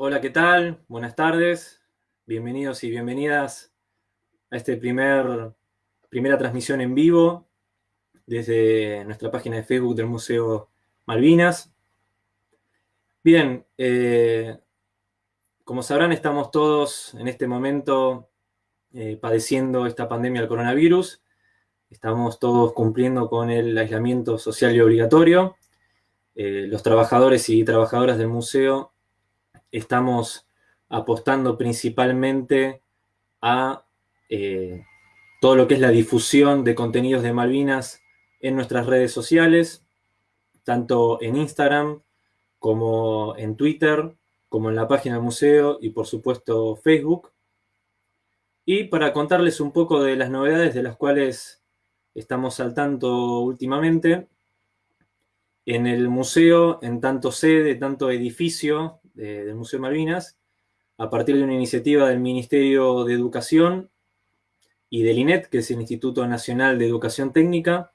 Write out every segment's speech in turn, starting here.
Hola, ¿qué tal? Buenas tardes. Bienvenidos y bienvenidas a esta primer, primera transmisión en vivo desde nuestra página de Facebook del Museo Malvinas. Bien, eh, como sabrán, estamos todos en este momento eh, padeciendo esta pandemia del coronavirus. Estamos todos cumpliendo con el aislamiento social y obligatorio. Eh, los trabajadores y trabajadoras del museo estamos apostando principalmente a eh, todo lo que es la difusión de contenidos de Malvinas en nuestras redes sociales, tanto en Instagram como en Twitter, como en la página del museo y por supuesto Facebook. Y para contarles un poco de las novedades de las cuales estamos al tanto últimamente, en el museo, en tanto sede, tanto edificio del Museo Malvinas, a partir de una iniciativa del Ministerio de Educación y del INET, que es el Instituto Nacional de Educación Técnica,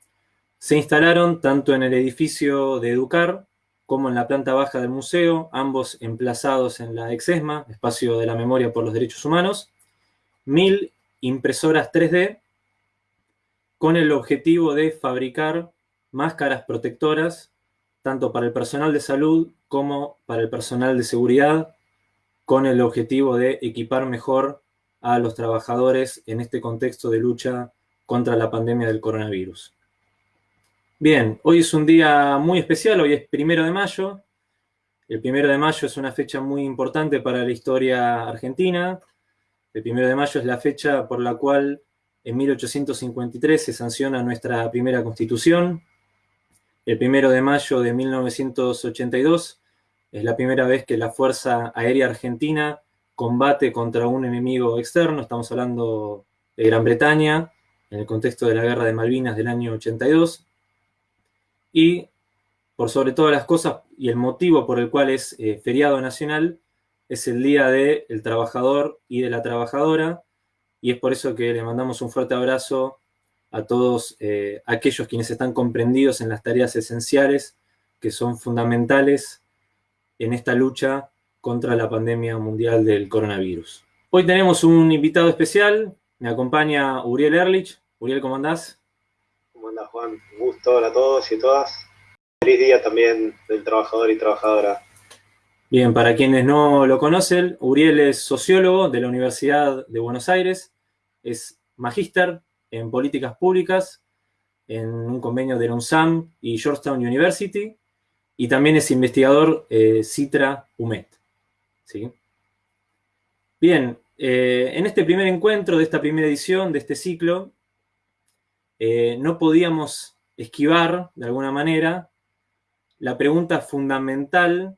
se instalaron tanto en el edificio de Educar como en la planta baja del museo, ambos emplazados en la Exesma, Espacio de la Memoria por los Derechos Humanos, mil impresoras 3D con el objetivo de fabricar máscaras protectoras tanto para el personal de salud como para el personal de seguridad, con el objetivo de equipar mejor a los trabajadores en este contexto de lucha contra la pandemia del coronavirus. Bien, hoy es un día muy especial, hoy es primero de mayo. El primero de mayo es una fecha muy importante para la historia argentina. El primero de mayo es la fecha por la cual en 1853 se sanciona nuestra primera constitución, el primero de mayo de 1982 es la primera vez que la Fuerza Aérea Argentina combate contra un enemigo externo, estamos hablando de Gran Bretaña, en el contexto de la Guerra de Malvinas del año 82. Y, por sobre todas las cosas, y el motivo por el cual es eh, feriado nacional, es el Día del Trabajador y de la Trabajadora, y es por eso que le mandamos un fuerte abrazo a todos eh, aquellos quienes están comprendidos en las tareas esenciales que son fundamentales en esta lucha contra la pandemia mundial del coronavirus. Hoy tenemos un invitado especial, me acompaña Uriel Erlich. Uriel, ¿cómo andás? ¿Cómo andás, Juan? Un gusto a todos y todas. Feliz día también del trabajador y trabajadora. Bien, para quienes no lo conocen, Uriel es sociólogo de la Universidad de Buenos Aires, es magíster en políticas públicas en un convenio de la UNSAM y Georgetown University, y también es investigador eh, Citra UMET. ¿sí? Bien, eh, en este primer encuentro de esta primera edición de este ciclo, eh, no podíamos esquivar, de alguna manera, la pregunta fundamental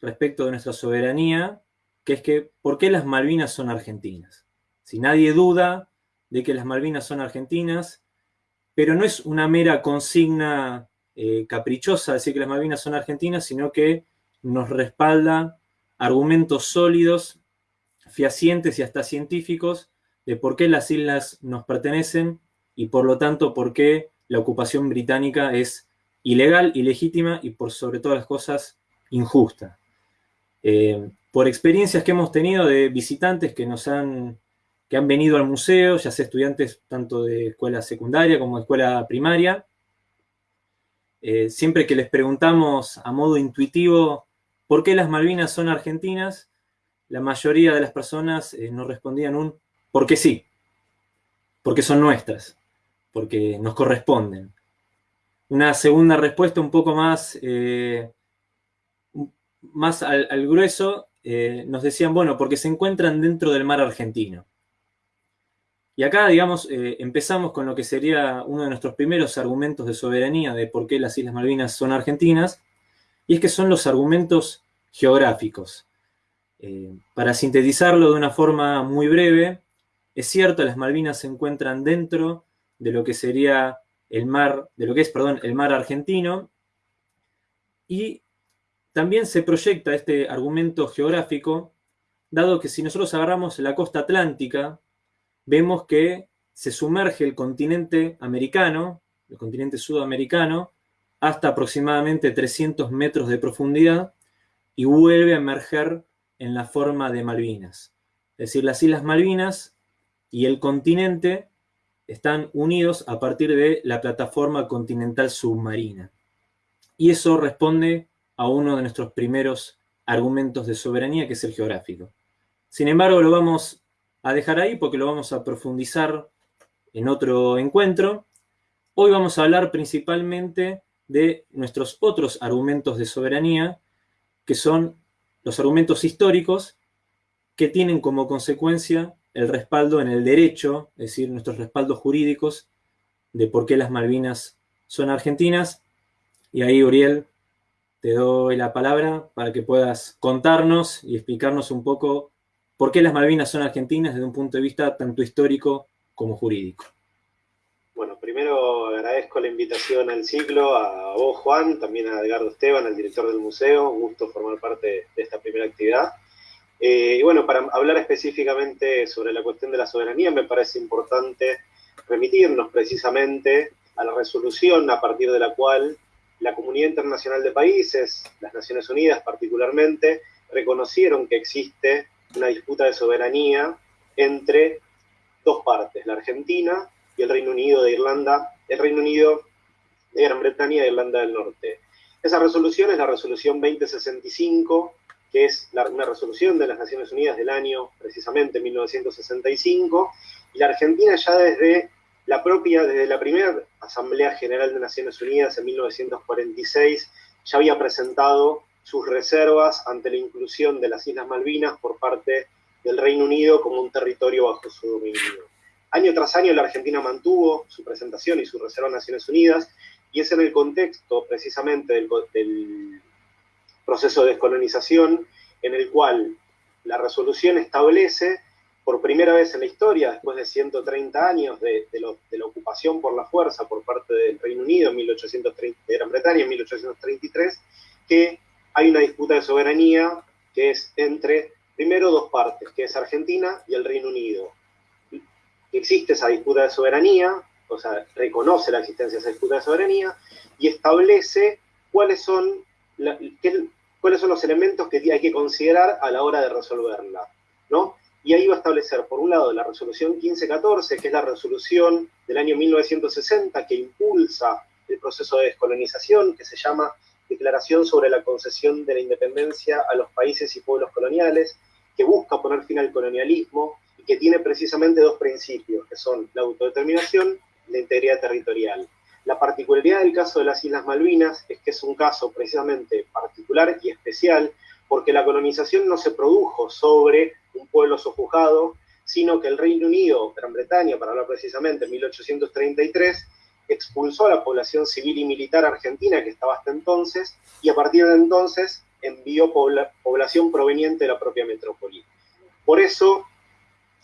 respecto de nuestra soberanía, que es que, ¿por qué las Malvinas son argentinas? Si nadie duda de que las Malvinas son argentinas, pero no es una mera consigna eh, caprichosa decir que las Malvinas son argentinas, sino que nos respalda argumentos sólidos, fehacientes y hasta científicos de por qué las islas nos pertenecen y por lo tanto por qué la ocupación británica es ilegal, ilegítima y por sobre todas las cosas injusta. Eh, por experiencias que hemos tenido de visitantes que nos han que han venido al museo, ya sea estudiantes tanto de escuela secundaria como de escuela primaria. Eh, siempre que les preguntamos a modo intuitivo por qué las Malvinas son argentinas, la mayoría de las personas eh, nos respondían un porque sí, porque son nuestras, porque nos corresponden. Una segunda respuesta un poco más, eh, más al, al grueso, nos decían, bueno, porque se encuentran dentro del mar argentino. Y acá, digamos, eh, empezamos con lo que sería uno de nuestros primeros argumentos de soberanía de por qué las Islas Malvinas son argentinas, y es que son los argumentos geográficos. Eh, para sintetizarlo de una forma muy breve, es cierto, las Malvinas se encuentran dentro de lo que sería el mar, de lo que es, perdón, el mar argentino, y también se proyecta este argumento geográfico, dado que si nosotros agarramos la costa atlántica, vemos que se sumerge el continente americano, el continente sudamericano, hasta aproximadamente 300 metros de profundidad y vuelve a emerger en la forma de Malvinas. Es decir, las Islas Malvinas y el continente están unidos a partir de la plataforma continental submarina. Y eso responde a uno de nuestros primeros argumentos de soberanía, que es el geográfico. Sin embargo, lo vamos a dejar ahí porque lo vamos a profundizar en otro encuentro. Hoy vamos a hablar principalmente de nuestros otros argumentos de soberanía, que son los argumentos históricos que tienen como consecuencia el respaldo en el derecho, es decir, nuestros respaldos jurídicos de por qué las Malvinas son argentinas. Y ahí, Uriel, te doy la palabra para que puedas contarnos y explicarnos un poco por qué las Malvinas son argentinas desde un punto de vista tanto histórico como jurídico. Bueno, primero agradezco la invitación al ciclo, a vos Juan, también a Edgardo Esteban, el director del museo, un gusto formar parte de esta primera actividad. Eh, y bueno, para hablar específicamente sobre la cuestión de la soberanía, me parece importante remitirnos precisamente a la resolución a partir de la cual la comunidad internacional de países, las Naciones Unidas particularmente, reconocieron que existe una disputa de soberanía entre dos partes, la Argentina y el Reino Unido de Irlanda, el Reino Unido de Gran Bretaña e Irlanda del Norte. Esa resolución es la resolución 2065 que es una resolución de las Naciones Unidas del año precisamente 1965, y la Argentina ya desde la propia, desde la primera Asamblea General de Naciones Unidas en 1946, ya había presentado sus reservas ante la inclusión de las Islas Malvinas por parte del Reino Unido como un territorio bajo su dominio. Año tras año la Argentina mantuvo su presentación y su reserva en Naciones Unidas, y es en el contexto precisamente del, proceso de descolonización en el cual la resolución establece por primera vez en la historia, después de 130 años de, la ocupación por la fuerza por parte del Reino Unido, 1830, de Gran Bretaña en 1833, que hay una disputa de soberanía que es entre, primero, dos partes, que es Argentina y el Reino Unido. Existe esa disputa de soberanía, o sea, reconoce la existencia de esa disputa de soberanía y establece cuáles son, la, cuáles son los elementos que hay que considerar a la hora de resolverla, ¿no? Y ahí va a establecer, por un lado, la resolución 1514, que es la resolución del año 1960 que impulsa el proceso de descolonización, que se llama Declaración sobre la concesión de la independencia a los países y pueblos coloniales, que busca poner fin al colonialismo y que tiene precisamente dos principios, que son la autodeterminación y la integridad territorial. La particularidad del caso de las Islas Malvinas es que es un caso precisamente particular y especial porque la colonización no se produjo sobre un pueblo sojuzgado, sino que el Reino Unido, Gran Bretaña, para hablar precisamente, en 1833, expulsó a la población civil y militar argentina que estaba hasta entonces, y a partir de entonces envió población proveniente de la propia metrópoli. Por eso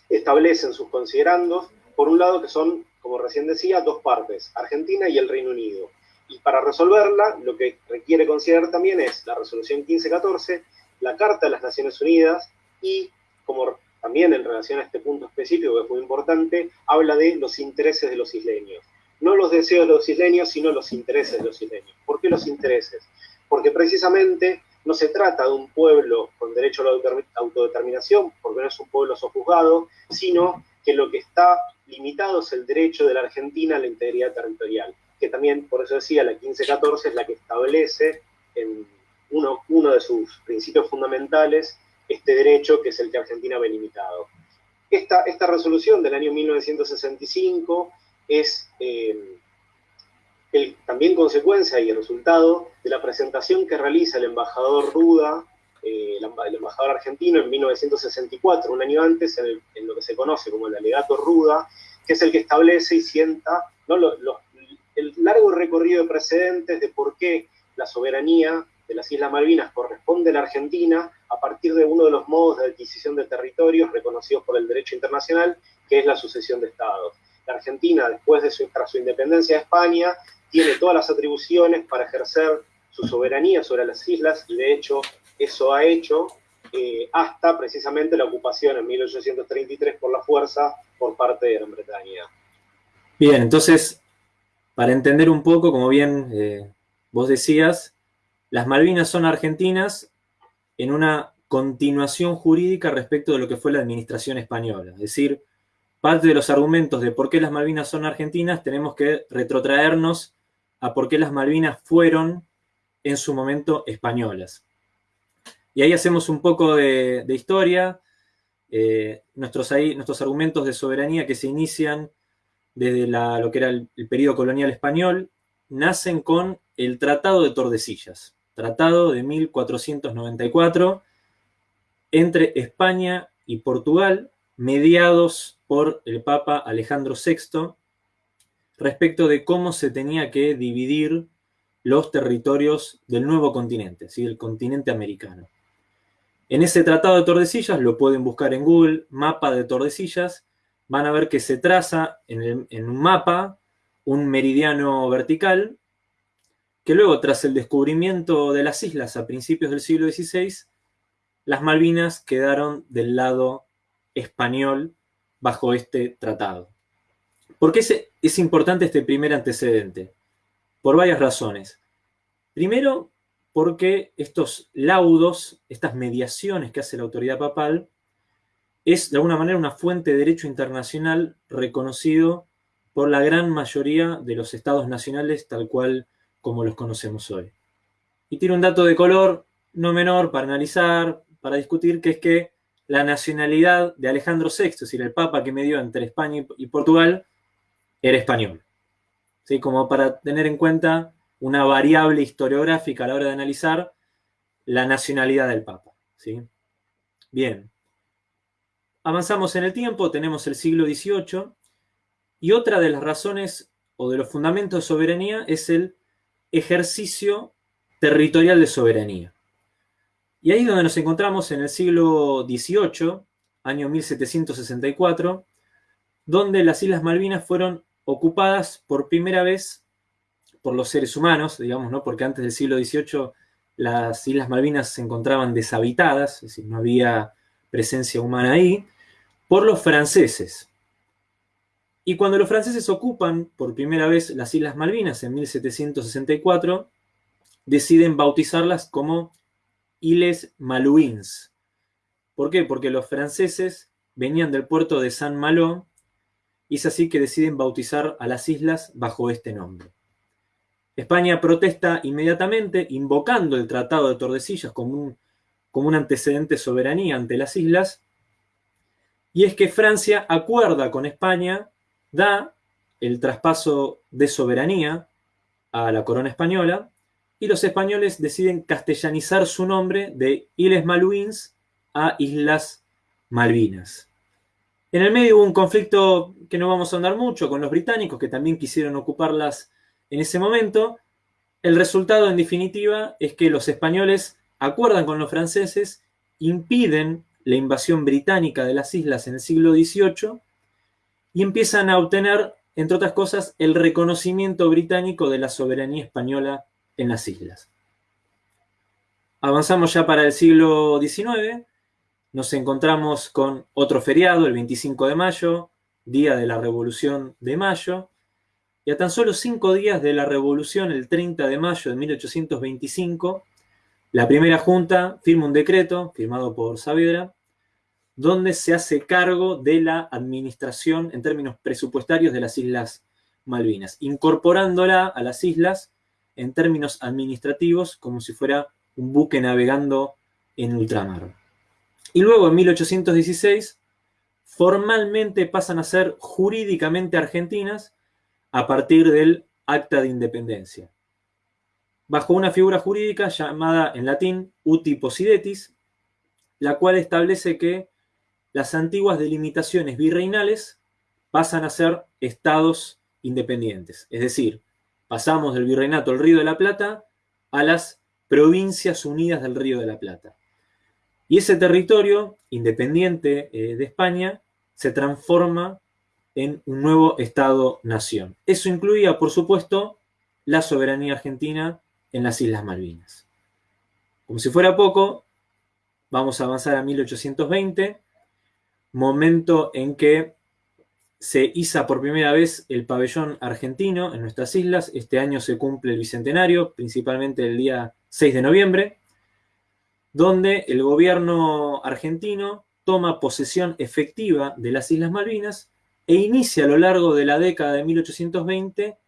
establecen sus considerandos, por un lado que son como recién decía, dos partes, Argentina y el Reino Unido. Y para resolverla, lo que requiere considerar también es la resolución 1514, la Carta de las Naciones Unidas y, como también en relación a este punto específico que es muy importante, habla de los intereses de los isleños. No los deseos de los isleños, sino los intereses de los isleños. ¿Por qué los intereses? Porque precisamente no se trata de un pueblo con derecho a la autodeterminación, porque no es un pueblo sojuzgado, sino que lo que está limitado es el derecho de la Argentina a la integridad territorial, que también, por eso decía, la 1514 es la que establece en uno, de sus principios fundamentales este derecho que es el que Argentina ve limitado. Esta, esta resolución del año 1965 es eh, también consecuencia y resultado de la presentación que realiza el embajador Ruda eh, el, embajador argentino en 1964, un año antes, en, lo que se conoce como el alegato Ruda, que es el que establece y sienta el largo recorrido de precedentes de por qué la soberanía de las Islas Malvinas corresponde a la Argentina a partir de uno de los modos de adquisición de territorios reconocidos por el derecho internacional, que es la sucesión de estados. La Argentina, después de su, independencia de España, tiene todas las atribuciones para ejercer su soberanía sobre las islas y de hecho eso ha hecho eh, hasta precisamente la ocupación en 1833 por la fuerza por parte de Gran Bretaña. Bien, entonces, para entender un poco, como bien eh, vos decías, las Malvinas son argentinas en una continuación jurídica respecto de lo que fue la administración española. Es decir, parte de los argumentos de por qué las Malvinas son argentinas tenemos que retrotraernos a por qué las Malvinas fueron en su momento españolas. Y ahí hacemos un poco de, historia, eh, nuestros, nuestros argumentos de soberanía que se inician desde lo que era el, el periodo colonial español, nacen con el Tratado de Tordesillas, Tratado de 1494, entre España y Portugal, mediados por el Papa Alejandro VI, respecto de cómo se tenía que dividir los territorios del nuevo continente, ¿sí? el continente americano. En ese Tratado de Tordesillas, lo pueden buscar en Google, mapa de Tordesillas, van a ver que se traza en, en un mapa un meridiano vertical, que luego, tras el descubrimiento de las islas a principios del siglo XVI, las Malvinas quedaron del lado español bajo este tratado. ¿Por qué es, importante este primer antecedente? Por varias razones. Primero, porque estos laudos, estas mediaciones que hace la autoridad papal, es de alguna manera una fuente de derecho internacional reconocido por la gran mayoría de los estados nacionales tal cual como los conocemos hoy. Y tiene un dato de color no menor para analizar, para discutir, que es que la nacionalidad de Alejandro VI, es decir, el papa que me dio entre España y Portugal, era español. ¿Sí? Como para tener en cuenta una variable historiográfica a la hora de analizar la nacionalidad del papa. ¿sí? Bien. Avanzamos en el tiempo, tenemos el siglo XVIII, y otra de las razones o de los fundamentos de soberanía es el ejercicio territorial de soberanía. Y ahí es donde nos encontramos en el siglo XVIII, año 1764, donde las Islas Malvinas fueron ocupadas por primera vez por los seres humanos, digamos, ¿no? Porque antes del siglo XVIII las Islas Malvinas se encontraban deshabitadas, es decir, no había presencia humana ahí, por los franceses. Y cuando los franceses ocupan por primera vez las Islas Malvinas en 1764, deciden bautizarlas como Iles Malouins. ¿Por qué? Porque los franceses venían del puerto de San Malo y es así que deciden bautizar a las islas bajo este nombre. España protesta inmediatamente, invocando el Tratado de Tordesillas como un, como un antecedente de soberanía ante las islas, y es que Francia acuerda con España, da el traspaso de soberanía a la corona española, y los españoles deciden castellanizar su nombre de Isles Malouins a Islas Malvinas. En el medio hubo un conflicto que no vamos a andar mucho con los británicos, que también quisieron ocuparlas en ese momento. El resultado, en definitiva, es que los españoles acuerdan con los franceses, impiden la invasión británica de las islas en el siglo XVIII y empiezan a obtener, entre otras cosas, el reconocimiento británico de la soberanía española en las islas. Avanzamos ya para el siglo XIX, nos encontramos con otro feriado, el 25 de mayo, día de la Revolución de Mayo, y a tan solo cinco días de la Revolución, el 30 de mayo de 1825, la primera junta firma un decreto, firmado por Saavedra, donde se hace cargo de la administración en términos presupuestarios de las Islas Malvinas, incorporándola a las islas en términos administrativos como si fuera un buque navegando en ultramar. Y luego en 1816 formalmente pasan a ser jurídicamente argentinas a partir del Acta de Independencia, bajo una figura jurídica llamada en latín uti possidetis, la cual establece que las antiguas delimitaciones virreinales pasan a ser estados independientes, es decir, pasamos del virreinato del Río de la Plata a las provincias unidas del Río de la Plata. Y ese territorio, independiente eh, de España, se transforma en un nuevo Estado-nación. Eso incluía, por supuesto, la soberanía argentina en las Islas Malvinas. Como si fuera poco, vamos a avanzar a 1820, momento en que se iza por primera vez el pabellón argentino en nuestras islas. Este año se cumple el bicentenario, principalmente el día 6 de noviembre. donde el gobierno argentino toma posesión efectiva de las Islas Malvinas e inicia a lo largo de la década de 1820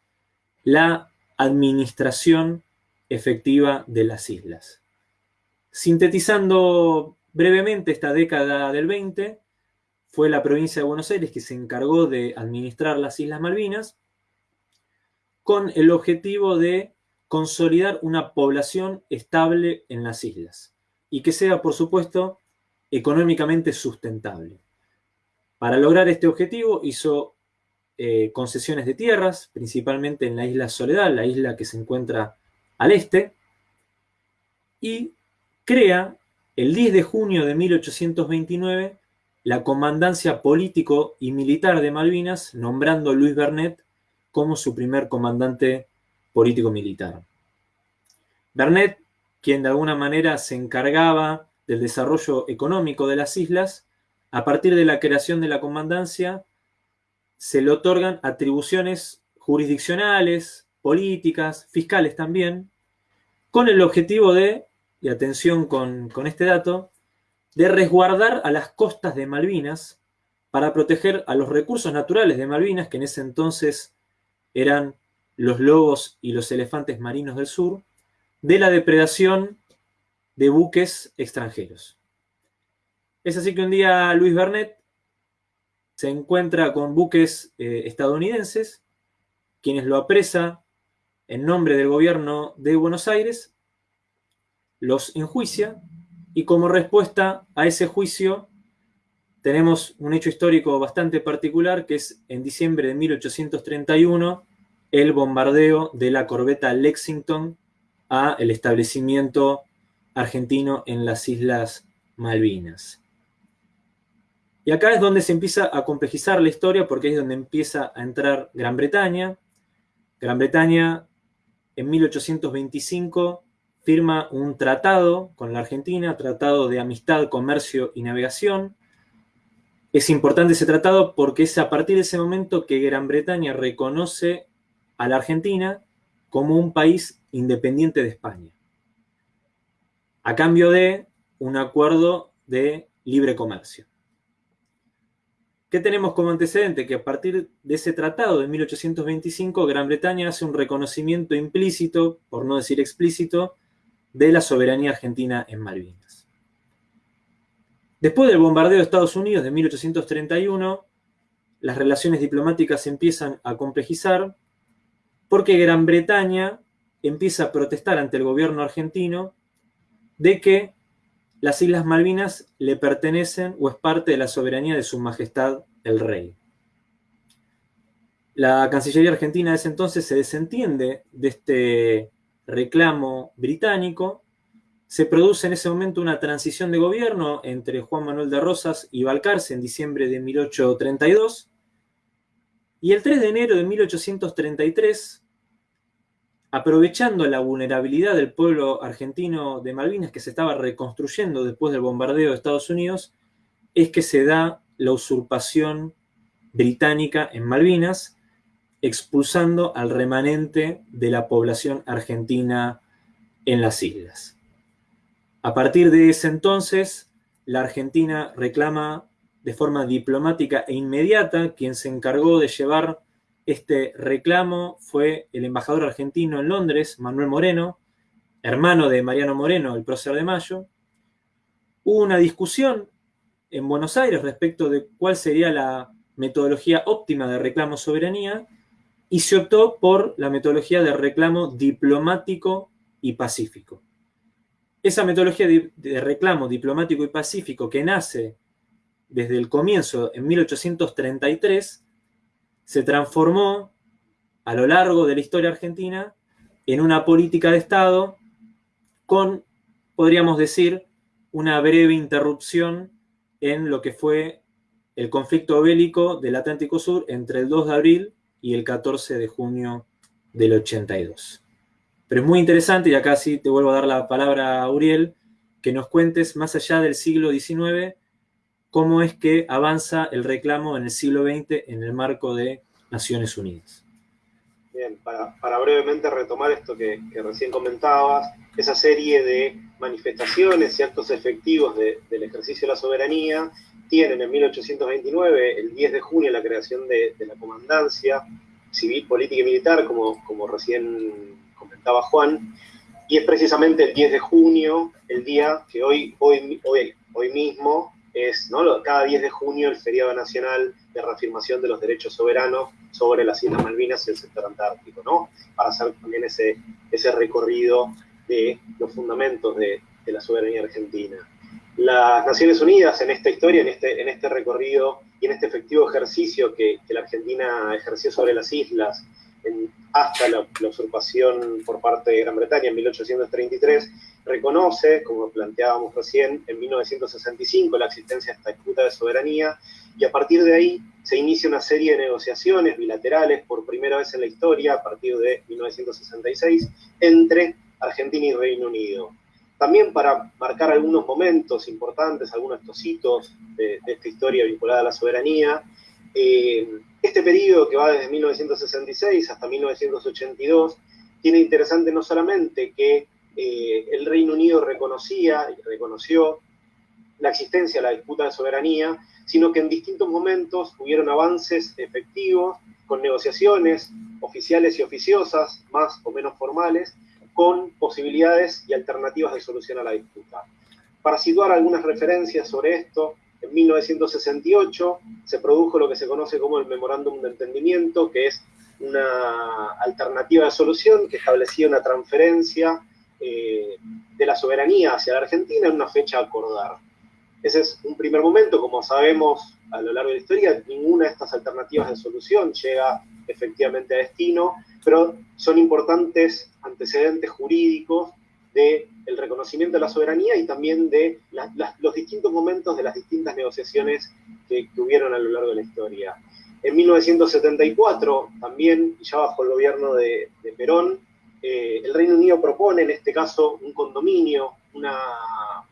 la administración efectiva de las islas. Sintetizando brevemente esta década del 20, fue la provincia de Buenos Aires que se encargó de administrar las Islas Malvinas con el objetivo de consolidar una población estable en las islas y que sea, por supuesto, económicamente sustentable. Para lograr este objetivo hizo eh, concesiones de tierras, principalmente en la isla Soledad, la isla que se encuentra al este, y crea el 10 de junio de 1829 la comandancia político y militar de Malvinas, nombrando a Luis Bernet como su primer comandante político-militar. Bernet, quien de alguna manera se encargaba del desarrollo económico de las islas, a partir de la creación de la comandancia, se le otorgan atribuciones jurisdiccionales, políticas, fiscales también, con el objetivo de, y atención con, con este dato, de resguardar a las costas de Malvinas para proteger a los recursos naturales de Malvinas, que en ese entonces eran los lobos y los elefantes marinos del sur, de la depredación de buques extranjeros. Es así que un día Luis Bernet se encuentra con buques eh, estadounidenses, quienes lo apresa en nombre del gobierno de Buenos Aires, los enjuicia y como respuesta a ese juicio tenemos un hecho histórico bastante particular que es en diciembre de 1831 el bombardeo de la corbeta Lexington a el establecimiento argentino en las Islas Malvinas. Y acá es donde se empieza a complejizar la historia porque es donde empieza a entrar Gran Bretaña. Gran Bretaña en 1825 firma un tratado con la Argentina, tratado de amistad, comercio y navegación. Es importante ese tratado porque es a partir de ese momento que Gran Bretaña reconoce a la Argentina como un país independiente de España, a cambio de un acuerdo de libre comercio. ¿Qué tenemos como antecedente? Que a partir de ese tratado de 1825, Gran Bretaña hace un reconocimiento implícito, por no decir explícito, de la soberanía argentina en Malvinas. Después del bombardeo de Estados Unidos de 1831, las relaciones diplomáticas empiezan a complejizar porque Gran Bretaña empieza a protestar ante el gobierno argentino de que las Islas Malvinas le pertenecen o es parte de la soberanía de su majestad el rey. La Cancillería Argentina de ese entonces se desentiende de este reclamo británico, se produce en ese momento una transición de gobierno entre Juan Manuel de Rosas y Balcarce en diciembre de 1832, y el 3 de enero de 1833, aprovechando la vulnerabilidad del pueblo argentino de Malvinas que se estaba reconstruyendo después del bombardeo de Estados Unidos, es que se da la usurpación británica en Malvinas, expulsando al remanente de la población argentina en las islas. A partir de ese entonces, la Argentina reclama de forma diplomática e inmediata, quien se encargó de llevar este reclamo fue el embajador argentino en Londres, Manuel Moreno, hermano de Mariano Moreno, el prócer de Mayo. Hubo una discusión en Buenos Aires respecto de cuál sería la metodología óptima de reclamo soberanía y se optó por la metodología de reclamo diplomático y pacífico. Esa metodología de reclamo diplomático y pacífico que nace desde el comienzo en 1833 se transformó a lo largo de la historia argentina en una política de Estado con, podríamos decir, una breve interrupción en lo que fue el conflicto bélico del Atlántico Sur entre el 2 de abril y el 14 de junio del 82. Pero es muy interesante, y acá sí te vuelvo a dar la palabra a Uriel, que nos cuentes más allá del siglo XIX cómo es que avanza el reclamo en el siglo XX en el marco de Naciones Unidas. Bien, para, brevemente retomar esto que, recién comentabas, esa serie de manifestaciones y actos efectivos del ejercicio de la soberanía tienen en 1829, el 10 de junio, la creación de, la comandancia civil, política y militar, como, recién comentaba Juan, y es precisamente el 10 de junio, el día que hoy, hoy, hoy, hoy mismo es ¿no? cada 10 de junio el feriado nacional de reafirmación de los derechos soberanos sobre las Islas Malvinas y el sector antártico, ¿no? Para hacer también ese, ese recorrido de los fundamentos de la soberanía argentina. Las Naciones Unidas en esta historia, en este, en este recorrido y en este efectivo ejercicio que, la Argentina ejerció sobre las islas hasta la, usurpación por parte de Gran Bretaña en 1833, reconoce, como planteábamos recién, en 1965 la existencia de esta disputa de soberanía y a partir de ahí se inicia una serie de negociaciones bilaterales por primera vez en la historia, a partir de 1966, entre Argentina y Reino Unido. También para marcar algunos momentos importantes, algunos hitos de, de esta historia vinculada a la soberanía, eh, este periodo que va desde 1966 hasta 1982 tiene interesante no solamente que eh, el Reino Unido reconocía y reconoció la existencia de la disputa de soberanía, sino que en distintos momentos hubieron avances efectivos con negociaciones oficiales y oficiosas, más o menos formales, con posibilidades y alternativas de solución a la disputa. Para situar algunas referencias sobre esto, en 1968 se produjo lo que se conoce como el Memorándum de Entendimiento, que es una alternativa de solución que establecía una transferencia eh, de la soberanía hacia la Argentina en una fecha a acordar. Ese es un primer momento, como sabemos a lo largo de la historia, ninguna de estas alternativas de solución llega efectivamente a destino, pero son importantes antecedentes jurídicos del reconocimiento de la soberanía y también de los distintos momentos de las distintas negociaciones que, tuvieron a lo largo de la historia. En 1974, también, ya bajo el gobierno de, Perón, eh, el Reino Unido propone en este caso un condominio, una,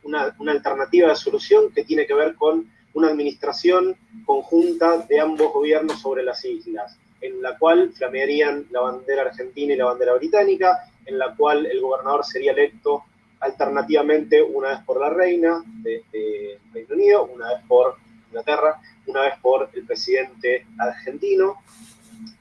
una alternativa de solución que tiene que ver con una administración conjunta de ambos gobiernos sobre las islas, en la cual flamearían la bandera argentina y la bandera británica, en la cual el gobernador sería electo alternativamente una vez por la reina de, Reino Unido, una vez por Inglaterra, una vez por el presidente argentino.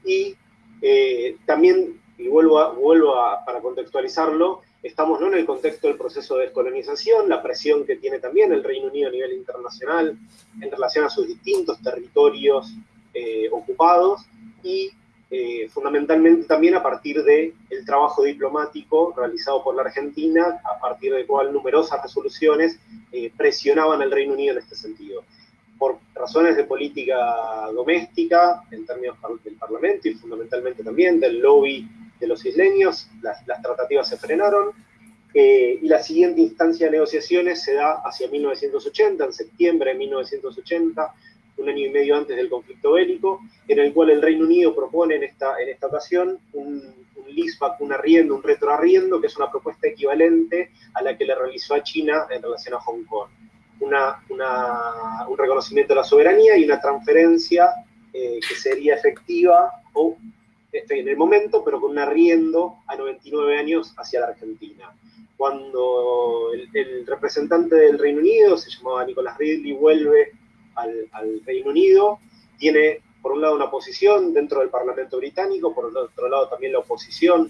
Y eh, también, y vuelvo, a, vuelvo a, para contextualizarlo, estamos ¿no? en el contexto del proceso de descolonización, la presión que tiene también el Reino Unido a nivel internacional en relación a sus distintos territorios eh, ocupados y eh, fundamentalmente también a partir del el trabajo diplomático realizado por la Argentina, a partir del cual numerosas resoluciones eh, presionaban al Reino Unido en este sentido. Por razones de política doméstica, en términos del Parlamento y fundamentalmente también del lobby de los isleños, las, tratativas se frenaron, eh, y la siguiente instancia de negociaciones se da hacia 1980, en septiembre de 1980, un año y medio antes del conflicto bélico, en el cual el Reino Unido propone en esta, en esta ocasión un, un leaseback, un arriendo, un retroarriendo, que es una propuesta equivalente a la que le realizó a China en relación a Hong Kong. Una, un reconocimiento de la soberanía y una transferencia eh, que sería efectiva o este, en el momento, pero con un arriendo a 99 años hacia la Argentina. Cuando el, el representante del Reino Unido, se llamaba Nicolás Ridley, vuelve al, Reino Unido, tiene por un lado una posición dentro del Parlamento británico, por otro lado también la oposición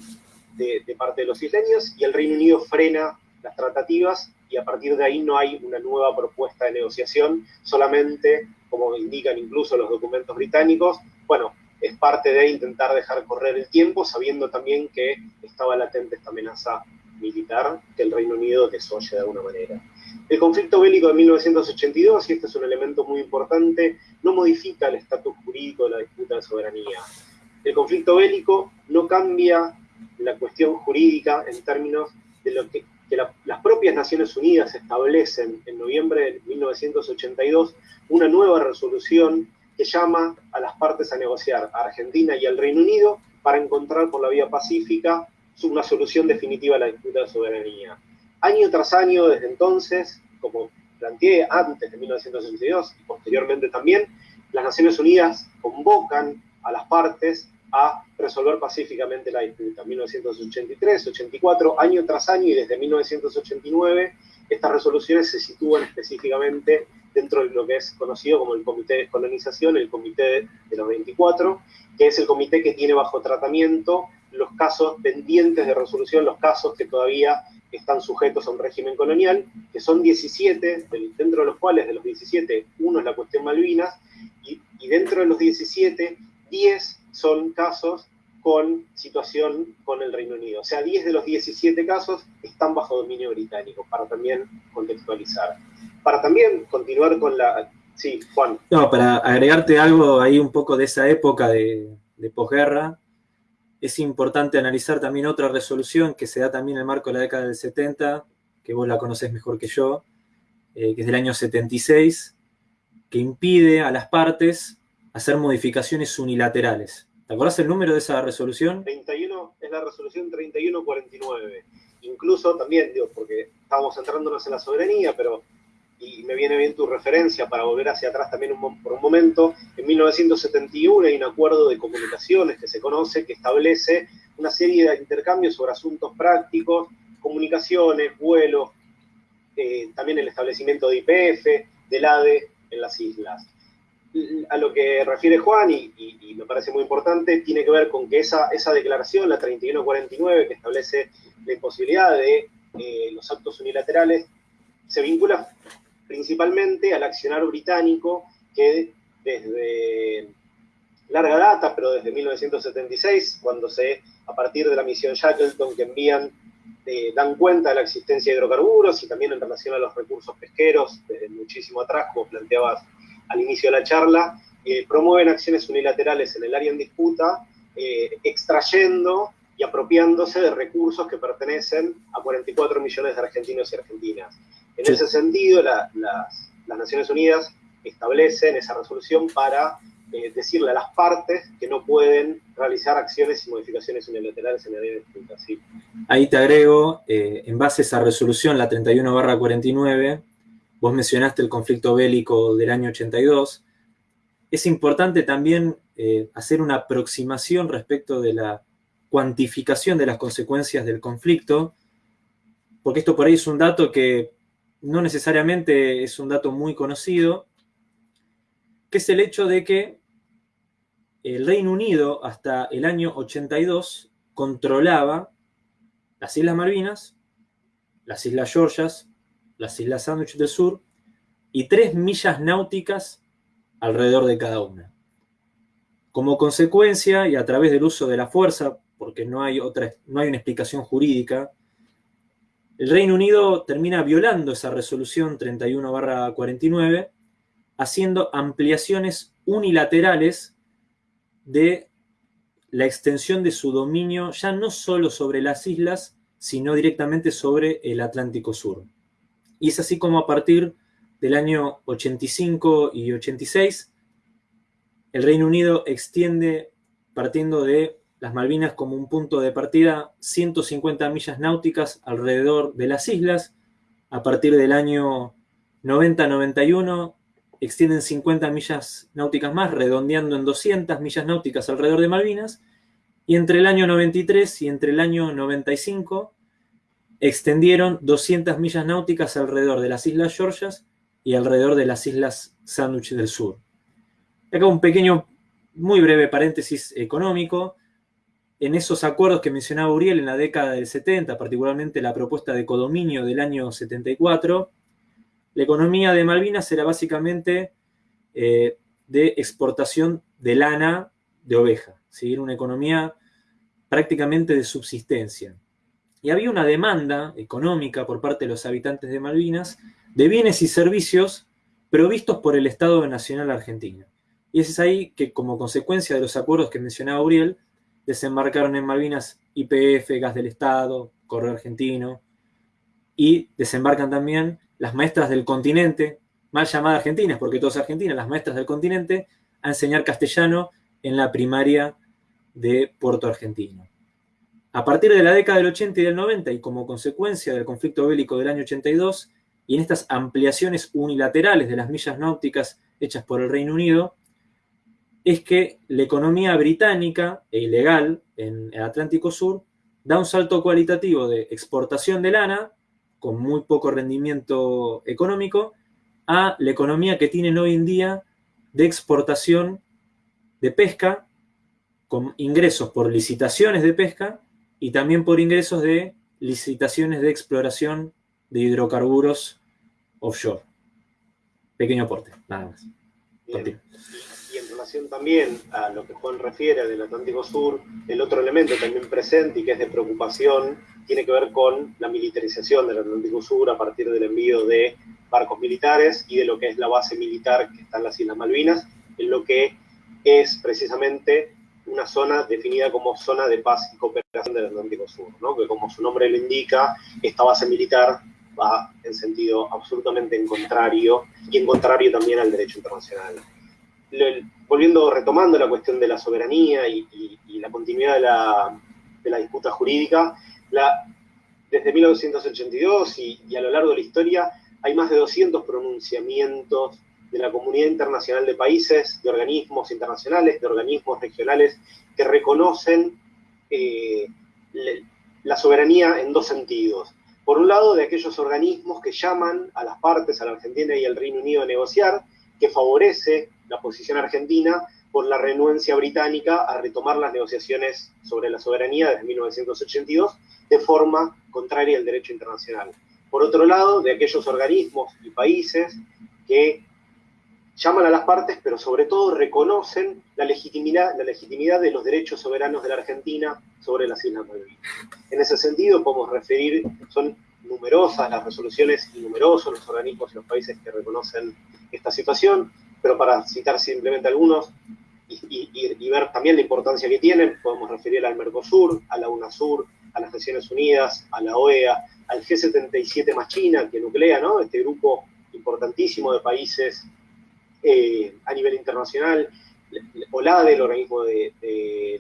de, parte de los isleños, y el Reino Unido frena las tratativas y a partir de ahí no hay una nueva propuesta de negociación, solamente, como indican incluso los documentos británicos, bueno, es parte de intentar dejar correr el tiempo, sabiendo también que estaba latente esta amenaza militar que el Reino Unido desoye de alguna manera. El conflicto bélico de 1982, y este es un elemento muy importante, no modifica el estatus jurídico de la disputa de soberanía. El conflicto bélico no cambia la cuestión jurídica en términos de lo que, las propias Naciones Unidas establecen en noviembre de 1982 una nueva resolución que llama a las partes a negociar, a Argentina y al Reino Unido, para encontrar por la vía pacífica una solución definitiva a la disputa de soberanía. Año tras año, desde entonces, como planteé antes de 1962 y posteriormente también, las Naciones Unidas convocan a las partes a resolver pacíficamente la disputa. 1983, 84, año tras año y desde 1989 estas resoluciones se sitúan específicamente dentro de lo que es conocido como el Comité de Descolonización, el Comité de los 24, que es el comité que tiene bajo tratamiento los casos pendientes de resolución, los casos que todavía están sujetos a un régimen colonial, que son 17, dentro de los cuales de los 17, uno es la cuestión Malvinas, y, y dentro de los 17, 10 son casos con situación con el Reino Unido. O sea, 10 de los 17 casos están bajo dominio británico, para también contextualizar. Para también continuar con la... Sí, Juan. No, para agregarte algo ahí un poco de esa época de, de posguerra, es importante analizar también otra resolución que se da también en el marco de la década del 70, que vos la conocés mejor que yo, eh, que es del año 76, que impide a las partes hacer modificaciones unilaterales. ¿Te acordás el número de esa resolución? 31, es la resolución 3149. Incluso también, digo, porque estábamos centrándonos en la soberanía, pero y me viene bien tu referencia para volver hacia atrás también por un momento, en 1971 hay un acuerdo de comunicaciones que se conoce, que establece una serie de intercambios sobre asuntos prácticos, comunicaciones, vuelos, eh, también el establecimiento de IPF, del ADE en las islas. A lo que refiere Juan, y, me parece muy importante, tiene que ver con que esa, declaración, la 3149, que establece la imposibilidad de eh, los actos unilaterales, se vincula principalmente al accionar británico que desde larga data, pero desde 1976, cuando se, a partir de la misión Shackleton que envían, eh, dan cuenta de la existencia de hidrocarburos y también en relación a los recursos pesqueros, desde muchísimo atrás, como planteabas al inicio de la charla, eh, promueven acciones unilaterales en el área en disputa, eh, extrayendo y apropiándose de recursos que pertenecen a 44 millones de argentinos y argentinas. En ese sentido, las, Naciones Unidas establecen esa resolución para eh, decirle a las partes que no pueden realizar acciones y modificaciones unilaterales en la ley de disputa. Ahí te agrego, eh, en base a esa resolución, la 31 49, vos mencionaste el conflicto bélico del año 82, es importante también eh, hacer una aproximación respecto de la cuantificación de las consecuencias del conflicto, porque esto por ahí es un dato que no necesariamente es un dato muy conocido, que es el hecho de que el Reino Unido hasta el año 82 controlaba las Islas Malvinas, las Islas Georgias, las Islas Sandwich del Sur y tres millas náuticas alrededor de cada una. Como consecuencia, y a través del uso de la fuerza, porque no hay, otra, no hay una explicación jurídica el Reino Unido termina violando esa resolución 31-49, haciendo ampliaciones unilaterales de la extensión de su dominio ya no solo sobre las islas, sino directamente sobre el Atlántico Sur. Y es así como a partir del año 85 y 86, el Reino Unido extiende, partiendo de las Malvinas como un punto de partida, 150 millas náuticas alrededor de las islas. A partir del año 90-91 extienden 50 millas náuticas más, redondeando en 200 millas náuticas alrededor de Malvinas. Y entre el año 93 y entre el año 95 extendieron 200 millas náuticas alrededor de las Islas Georgias y alrededor de las Islas Sandwich del Sur. Acá un pequeño, muy breve paréntesis económico en esos acuerdos que mencionaba Uriel en la década del 70, particularmente la propuesta de codominio del año 74, la economía de Malvinas era básicamente eh, de exportación de lana de oveja, ¿sí? una economía prácticamente de subsistencia. Y había una demanda económica por parte de los habitantes de Malvinas de bienes y servicios provistos por el Estado Nacional Argentino. Y es ahí que, como consecuencia de los acuerdos que mencionaba Uriel, desembarcaron en Malvinas IPF, Gas del Estado, Correo Argentino, y desembarcan también las maestras del continente, mal llamadas argentinas, porque todas argentinas, las maestras del continente, a enseñar castellano en la primaria de Puerto Argentino. A partir de la década del 80 y del 90, y como consecuencia del conflicto bélico del año 82, y en estas ampliaciones unilaterales de las millas náuticas hechas por el Reino Unido, es que la economía británica e ilegal en el Atlántico Sur da un salto cualitativo de exportación de lana, con muy poco rendimiento económico, a la economía que tienen hoy en día de exportación de pesca, con ingresos por licitaciones de pesca y también por ingresos de licitaciones de exploración de hidrocarburos offshore. Pequeño aporte, nada más. Y en relación también a lo que Juan refiere del Atlántico Sur, el otro elemento también presente y que es de preocupación tiene que ver con la militarización del Atlántico Sur a partir del envío de barcos militares y de lo que es la base militar que está en las Islas Malvinas, en lo que es precisamente una zona definida como zona de paz y cooperación del Atlántico Sur, ¿no? que como su nombre lo indica, esta base militar va en sentido absolutamente en contrario y en contrario también al derecho internacional. volviendo, retomando la cuestión de la soberanía y, la continuidad de la, disputa jurídica, desde 1982 y, a lo largo de la historia hay más de 200 pronunciamientos de la comunidad internacional de países, de organismos internacionales, de organismos regionales que reconocen eh, la soberanía en dos sentidos. Por un lado, de aquellos organismos que llaman a las partes, a la Argentina y al Reino Unido a negociar, que favorece la posición argentina por la renuencia británica a retomar las negociaciones sobre la soberanía desde 1982 de forma contraria al derecho internacional. Por otro lado, de aquellos organismos y países que llaman a las partes, pero sobre todo reconocen la legitimidad, la legitimidad de los derechos soberanos de la Argentina sobre las Islas Malvinas. En ese sentido, podemos referir, son numerosas las resoluciones y numerosos los organismos y los países que reconocen esta situación, pero para citar simplemente algunos y, y ver también la importancia que tienen, podemos referir al Mercosur, a la UNASUR, a las Naciones Unidas, a la OEA, al G77 más China, que nuclea, ¿no? Este grupo importantísimo de países eh, a nivel internacional, OLADE, el organismo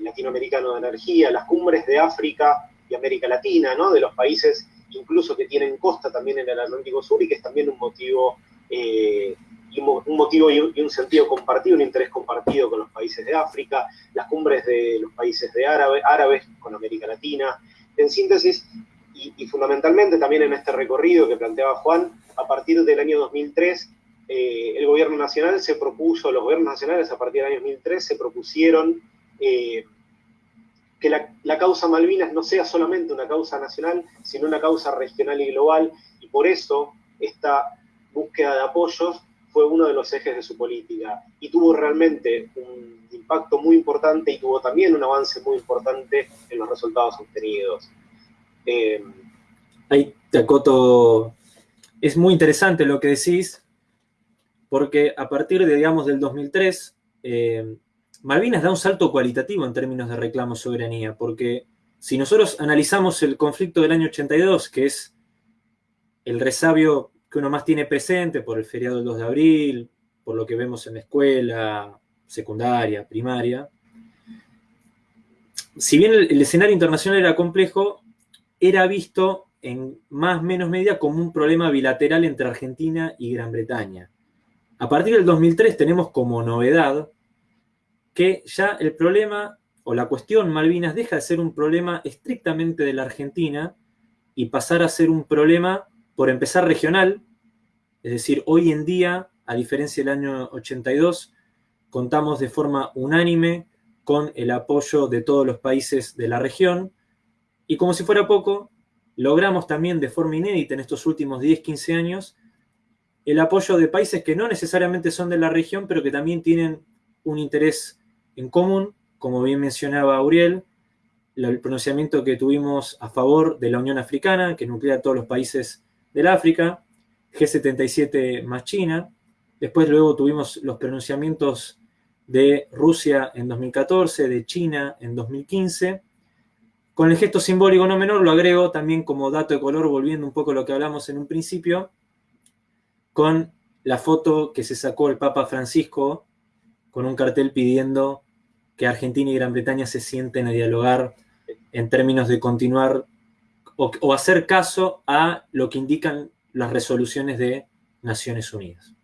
latinoamericano de energía, las cumbres de África y América Latina, de los países incluso que tienen costa también en el Atlántico Sur y que es también un motivo, eh, un motivo y un, sentido compartido, un interés compartido con los países de África, las cumbres de los países de árabe, árabes con América Latina. En síntesis, y, y fundamentalmente también en este recorrido que planteaba Juan, a partir del año 2003 eh, el gobierno nacional se propuso, los gobiernos nacionales a partir del año 2003 se propusieron eh, que la, causa Malvinas no sea solamente una causa nacional, sino una causa regional y global, y por eso esta búsqueda de apoyos fue uno de los ejes de su política, y tuvo realmente un impacto muy importante y tuvo también un avance muy importante en los resultados obtenidos. Eh, Ahí te acoto, es muy interesante lo que decís, porque a partir de, digamos, del 2003, eh, Malvinas da un salto cualitativo en términos de reclamo soberanía, porque si nosotros analizamos el conflicto del año 82, que es el resabio que uno más tiene presente por el feriado del 2 de abril, por lo que vemos en la escuela, secundaria, primaria, si bien el, el escenario internacional era complejo, era visto en más o menos medida como un problema bilateral entre Argentina y Gran Bretaña. A partir del 2003 tenemos como novedad que ya el problema o la cuestión Malvinas deja de ser un problema estrictamente de la Argentina y pasar a ser un problema, por empezar, regional. Es decir, hoy en día, a diferencia del año 82, contamos de forma unánime con el apoyo de todos los países de la región. Y como si fuera poco, logramos también de forma inédita en estos últimos 10-15 años el apoyo de países que no necesariamente son de la región, pero que también tienen un interés en común, como bien mencionaba Uriel, el pronunciamiento que tuvimos a favor de la Unión Africana, que nuclea a todos los países del África, G77 más China, después luego tuvimos los pronunciamientos de Rusia en 2014, de China en 2015, con el gesto simbólico no menor, lo agrego también como dato de color, volviendo un poco a lo que hablamos en un principio, con la foto que se sacó el Papa Francisco con un cartel pidiendo que Argentina y Gran Bretaña se sienten a dialogar en términos de continuar o, hacer caso a lo que indican las resoluciones de Naciones Unidas.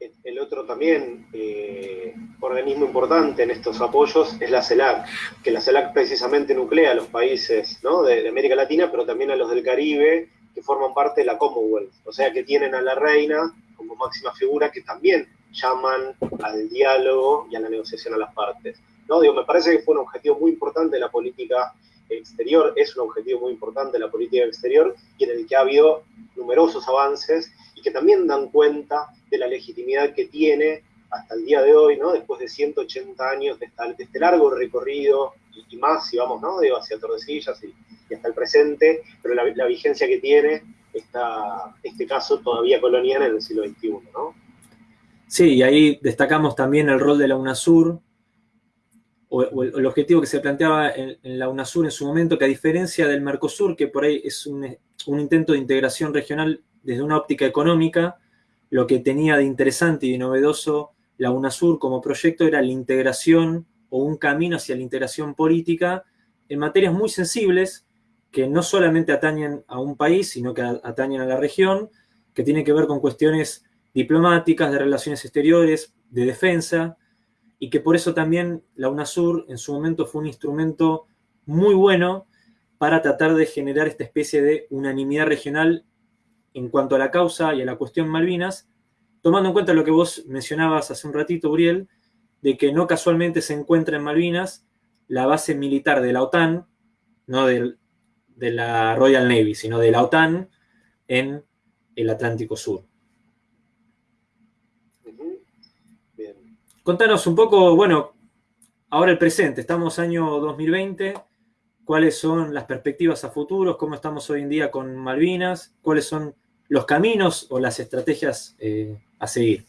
el otro también eh, organismo importante en estos apoyos es la CELAC, que la CELAC precisamente nuclea a los países de, América Latina, pero también a los del Caribe, que forman parte de la Commonwealth, o sea que tienen a la reina como máxima figura que también llaman al diálogo y a la negociación a las partes. ¿no? Digo, me parece que fue un objetivo muy importante de la política exterior, es un objetivo muy importante de la política exterior y en el que ha habido numerosos avances y que también dan cuenta de la legitimidad que tiene hasta el día de hoy, ¿no? después de 180 años de, este largo recorrido y, más, si vamos ¿no? Digo, hacia Tordesillas y, y, hasta el presente, pero la, vigencia que tiene esta, este caso todavía colonial en el siglo XXI. ¿no? Sí, y ahí destacamos también el rol de la UNASUR, o, el, objetivo que se planteaba en, la UNASUR en su momento, que a diferencia del Mercosur, que por ahí es un, un intento de integración regional desde una óptica económica, lo que tenía de interesante y de novedoso la UNASUR como proyecto era la integración o un camino hacia la integración política en materias muy sensibles que no solamente atañen a un país, sino que atañen a la región, que tienen que ver con cuestiones diplomáticas, de relaciones exteriores, de defensa, y que por eso también la UNASUR en su momento fue un instrumento muy bueno para tratar de generar esta especie de unanimidad regional en cuanto a la causa y a la cuestión Malvinas, tomando en cuenta lo que vos mencionabas hace un ratito, Uriel, de que no casualmente se encuentra en Malvinas la base militar de la OTAN, no de, la Royal Navy, sino de la OTAN en el Atlántico Sur. Contanos un poco, bueno, ahora el presente, estamos año 2020, cuáles son las perspectivas a futuros, cómo estamos hoy en día con Malvinas, cuáles son los caminos o las estrategias eh, a seguir.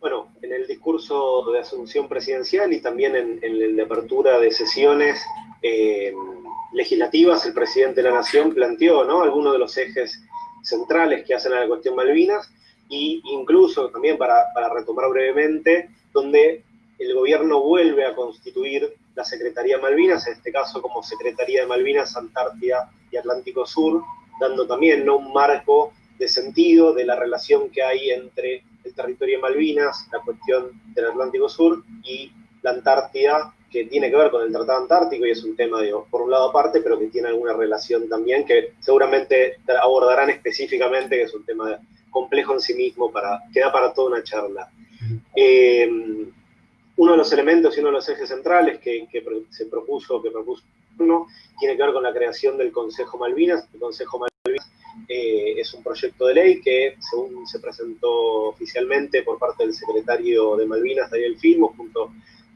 Bueno, en el discurso de asunción presidencial y también en, el de apertura de sesiones eh, legislativas, el presidente de la Nación planteó ¿no? algunos de los ejes centrales que hacen a la cuestión Malvinas e incluso también para, retomar brevemente, donde el gobierno vuelve a constituir la Secretaría Malvinas, en este caso como Secretaría de Malvinas, Antártida y Atlántico Sur, dando también un marco de sentido de la relación que hay entre el territorio de Malvinas, la cuestión del Atlántico Sur y la Antártida, que tiene que ver con el Tratado Antártico y es un tema, por un lado aparte, pero que tiene alguna relación también, que seguramente abordarán específicamente, que es un tema complejo en sí mismo, para, que da para toda una charla. Uno de los elementos y uno de los ejes centrales que, se propuso, que propuso uno, tiene que ver con la creación del Consejo Malvinas. El Consejo Malvinas eh, es un proyecto de ley que, según se presentó oficialmente por parte del secretario de Malvinas, Daniel Filmo, junto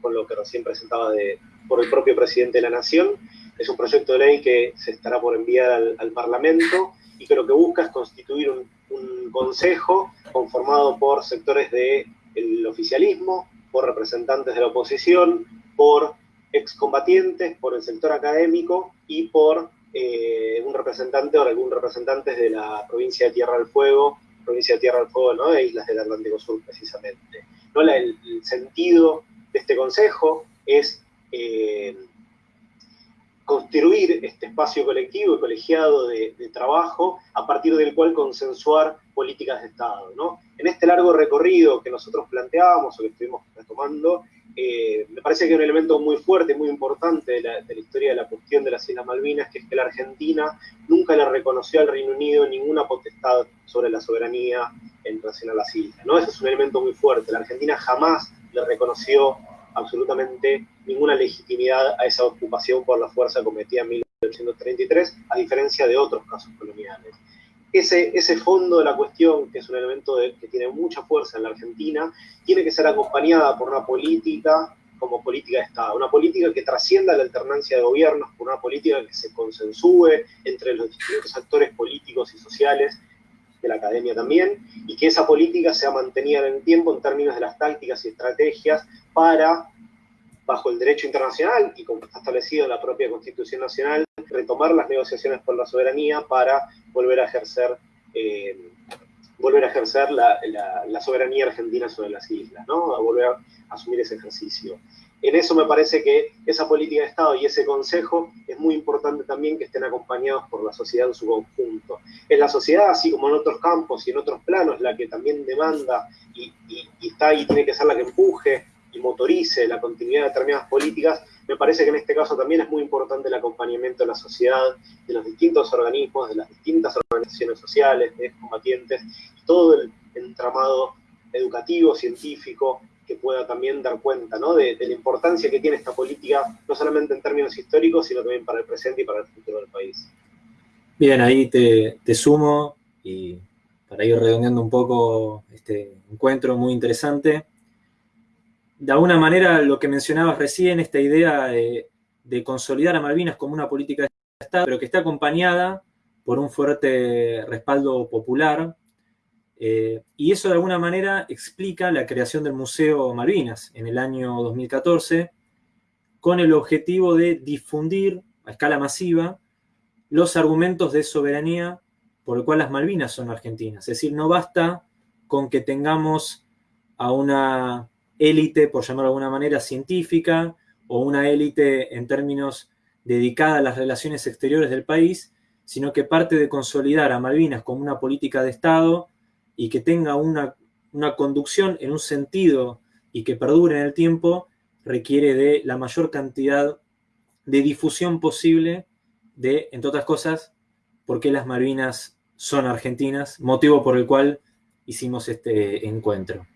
con lo que recién presentaba de, por el propio presidente de la Nación, es un proyecto de ley que se estará por enviar al, Parlamento y que lo que busca es constituir un, un consejo conformado por sectores del oficialismo, por representantes de la oposición, por excombatientes, por el sector académico y por eh, un representante o algún representante de la provincia de Tierra del Fuego, provincia de Tierra del Fuego, ¿no? de Islas del Atlántico Sur precisamente. ¿no? el, sentido este consejo es eh, construir este espacio colectivo y colegiado de, trabajo a partir del cual consensuar políticas de Estado. ¿no? En este largo recorrido que nosotros planteábamos o que estuvimos retomando, eh, me parece que un elemento muy fuerte, muy importante de la, historia de la cuestión de las Islas Malvinas, que es que la Argentina nunca le reconoció al Reino Unido ninguna potestad sobre la soberanía en relación a las islas. ¿no? Ese es un elemento muy fuerte. La Argentina jamás le reconoció absolutamente ninguna legitimidad a esa ocupación por la fuerza cometida en 1833, a diferencia de otros casos coloniales. Ese, ese fondo de la cuestión, que es un elemento que tiene mucha fuerza en la Argentina, tiene que ser acompañada por una política como política de Estado, una política que trascienda la alternancia de gobiernos, por una política que se consensúe entre los distintos actores políticos y sociales de la academia también, y que esa política sea mantenida en el tiempo en términos de las tácticas y estrategias para, bajo el derecho internacional y como está establecido en la propia Constitución Nacional, retomar las negociaciones por la soberanía para volver a ejercer, eh, volver a ejercer la, soberanía argentina sobre las islas, ¿no? a volver a asumir ese ejercicio. en eso me parece que esa política de Estado y ese consejo es muy importante también que estén acompañados por la sociedad en su conjunto. Es la sociedad, así como en otros campos y en otros planos, la que también demanda y, está y tiene que ser la que empuje y motorice la continuidad de determinadas políticas. Me parece que en este caso también es muy importante el acompañamiento de la sociedad, de los distintos organismos, de las distintas organizaciones sociales, de combatientes, todo el entramado educativo, científico, que pueda también dar cuenta de, la importancia que tiene esta política, no solamente en términos históricos, sino también para el presente y para el futuro del país. Bien, ahí te, sumo y para ir redondeando un poco este encuentro muy interesante. De alguna manera, lo que mencionabas recién, esta idea de, consolidar a Malvinas como una política de Estado, pero que está acompañada por un fuerte respaldo popular, eh, y eso de alguna manera explica la creación del Museo Malvinas en el año 2014, con el objetivo de difundir a escala masiva los argumentos de soberanía por el cual las Malvinas son argentinas. Es decir, no basta con que tengamos a una élite, por llamarlo de alguna manera, científica, o una élite en términos dedicada a las relaciones exteriores del país, sino que parte de consolidar a Malvinas como una política de Estado y que tenga una, conducción en un sentido y que perdure en el tiempo, requiere de la mayor cantidad de difusión posible de, entre otras cosas, por qué las Malvinas son argentinas, motivo por el cual hicimos este encuentro.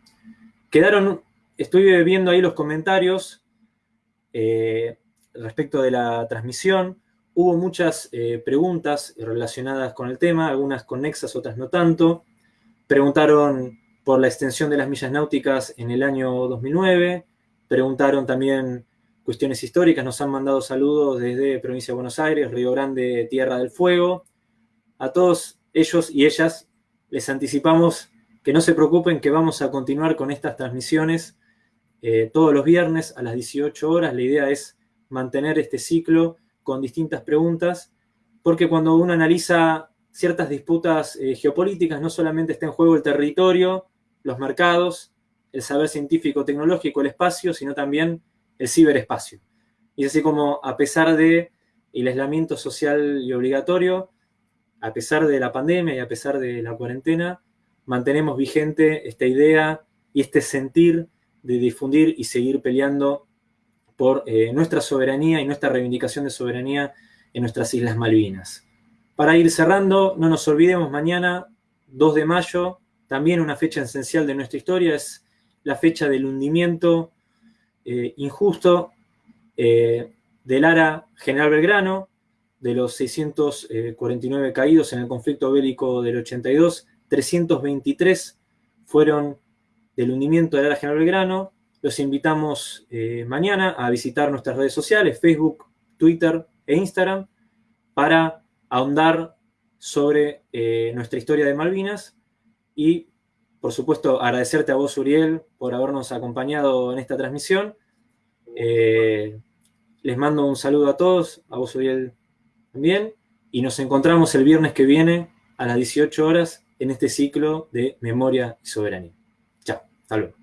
Quedaron, estoy viendo ahí los comentarios eh, respecto de la transmisión. Hubo muchas eh, preguntas relacionadas con el tema, algunas conexas, otras no tanto. Preguntaron por la extensión de las millas náuticas en el año 2009, preguntaron también cuestiones históricas, nos han mandado saludos desde Provincia de Buenos Aires, Río Grande, Tierra del Fuego. A todos ellos y ellas les anticipamos que no se preocupen que vamos a continuar con estas transmisiones eh, todos los viernes a las 18 horas. La idea es mantener este ciclo con distintas preguntas, porque cuando uno analiza ciertas disputas eh, geopolíticas, no solamente está en juego el territorio, los mercados, el saber científico, tecnológico, el espacio, sino también el ciberespacio. Y así como, a pesar de el aislamiento social y obligatorio, a pesar de la pandemia y a pesar de la cuarentena, mantenemos vigente esta idea y este sentir de difundir y seguir peleando por eh, nuestra soberanía y nuestra reivindicación de soberanía en nuestras Islas Malvinas. Para ir cerrando, no nos olvidemos, mañana, 2 de mayo, también una fecha esencial de nuestra historia, es la fecha del hundimiento eh, injusto eh, del ARA General Belgrano, de los 649 caídos en el conflicto bélico del 82, 323 fueron del hundimiento del ARA General Belgrano. Los invitamos eh, mañana a visitar nuestras redes sociales, Facebook, Twitter e Instagram, para ahondar sobre eh, nuestra historia de Malvinas y, por supuesto, agradecerte a vos, Uriel, por habernos acompañado en esta transmisión. Eh, les mando un saludo a todos, a vos, Uriel, también, y nos encontramos el viernes que viene a las 18 horas en este ciclo de Memoria y Soberanía. Chao, hasta luego.